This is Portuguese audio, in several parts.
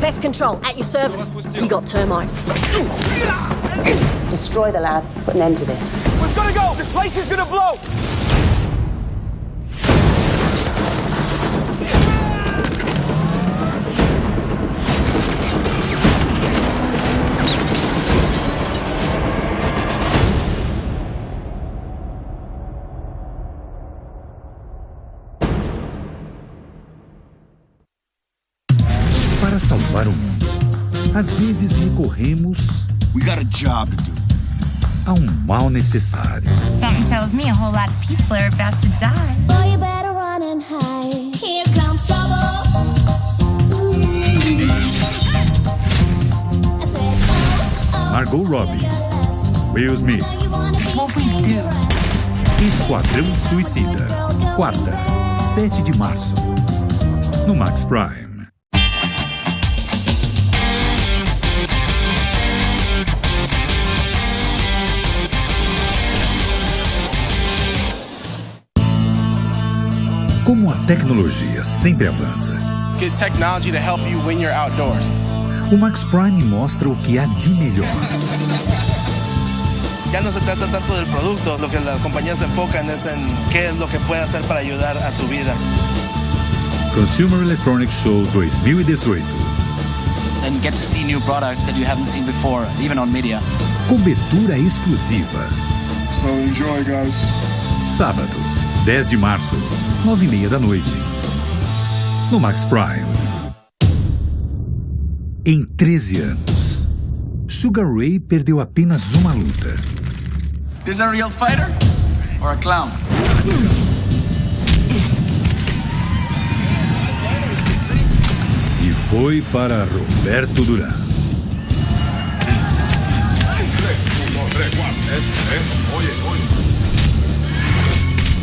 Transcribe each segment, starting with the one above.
Pest control, at your service. You got termites. Destroy the lab, put an end to this. We've got to go! This place is gonna blow! Para salvar o mundo, às vezes recorremos We got a job to do. a um mal necessário. Something tells me a whole lot of people are about to die. Boy, you better run and hide. Here comes trouble. Oh, oh, Margot Robbie, Will Smith, what we do. Esquadrão Suicida. Quarta, 7 de março. No Max Prime. Como a tecnologia sempre avança, Get technology to help you when you're outdoors. o Max Prime mostra o que há de melhor. Ya no se trata tanto del producto, lo que las compañías se enfocan es en qué es lo que puede hacer para ayudar a tu vida. Consumer Electronics Show 2018. and get to see new products that you haven't seen before, even on media. Cobertura exclusiva. So enjoy, guys. Sábado, 10 de março, 9 e meia da noite. No Max Prime. Em 13 anos, Sugar Ray perdeu apenas uma luta. Is a real fighter or a clown? E foi para Roberto Duran.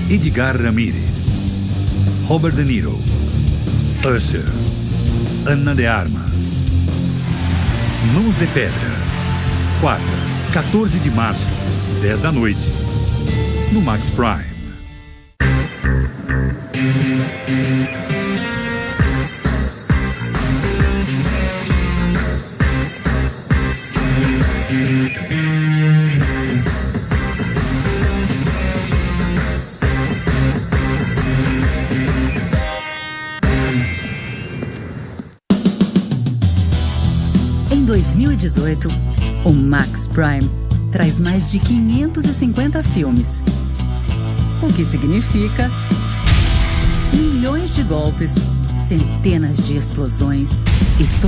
Edgar Ramírez, Robert De Niro, Usher, Ana de Armas. Mãos de Pedra. Quarta, 14 de março, 10 da noite. No Max Prime. 2018, o Max Prime traz mais de 550 filmes. O que significa milhões de golpes, centenas de explosões e to...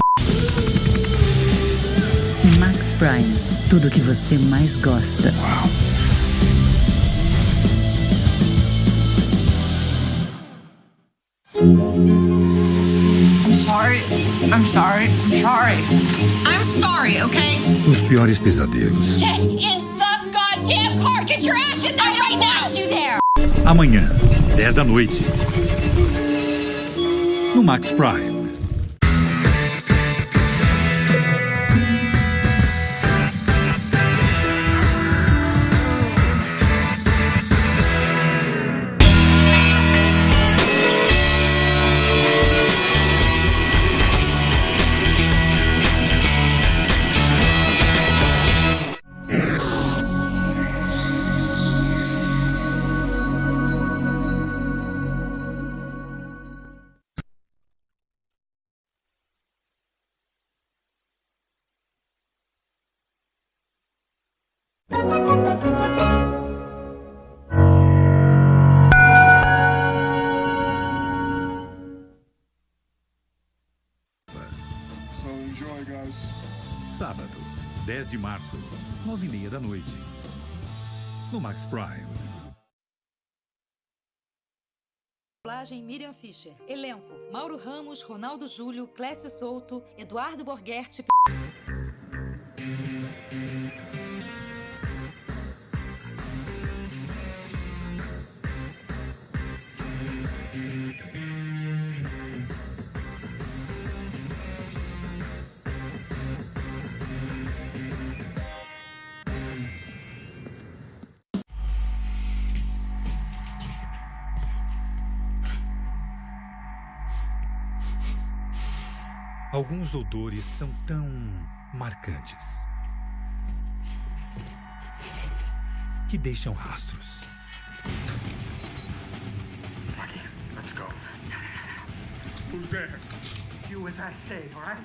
Max Prime, tudo o que você mais gosta. I'm sorry. I'm sorry. I'm sorry. I'm sorry, okay? Os piores pesadelos. Get in the goddamn car! Get your ass in there right now! you there! Amanhã, 10 da noite. No Max Prime. Guys. Sábado, 10 de março, 9 e meia da noite. No Max Prime. Dublagem Miriam Fischer. Elenco: Mauro Ramos, Ronaldo Júlio, Clécio Souto, Eduardo Borghetti. Alguns odores são tão marcantes que deixam rastros. Rocky, let's go. Who's there? Do as I say, all right?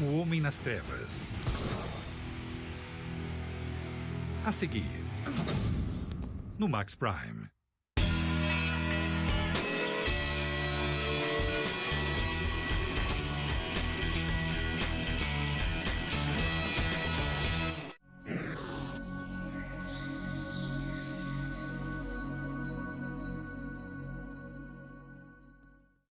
O Homem nas Trevas. A seguir, no Max Prime.